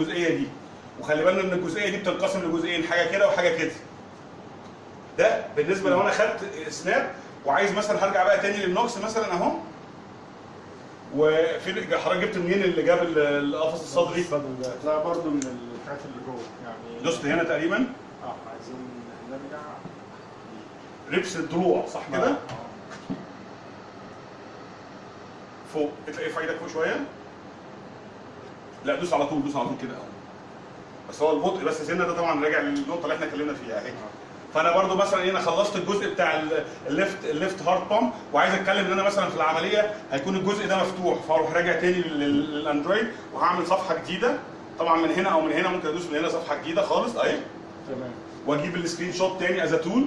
الجزئية دي. وخلي بالنا إن الجزئية دي بتنقسم لجزئين حاجة كده وحاجة كده. ده بالنسبة لو أنا خدت snap وعايز مثلا هرجع بقى تاني للنوكس مثلا أهو. وفي حضرتك جبت منين اللي جاب ال- القفص الصدري؟ لا برضه من الحاجات اللي جوه يعني دوست هنا تقريبا؟ آه عايزين نرجع. ribs الضلوع صح كده؟ آه. فوق تلاقيه في إيدك فوق شوية. لا دوس على طول دوس على طول كده. اهو بس هو البطء بس سنة ده طبعا راجع للنقطة اللي إحنا اتكلمنا فيها اهي فأنا برضو مثلا إيه أنا خلصت الجزء بتاع ال- ال left ال left heart pump وعايز أتكلم إن أنا مثلا في العملية هيكون الجزء ده مفتوح فأروح راجع تاني لل- لل- للأندرويد وهعمل صفحة جديدة. طبعا من هنا أو من هنا ممكن أدوس من هنا صفحة جديدة خالص اهي تمام. وأجيب ال screenshot تاني as tool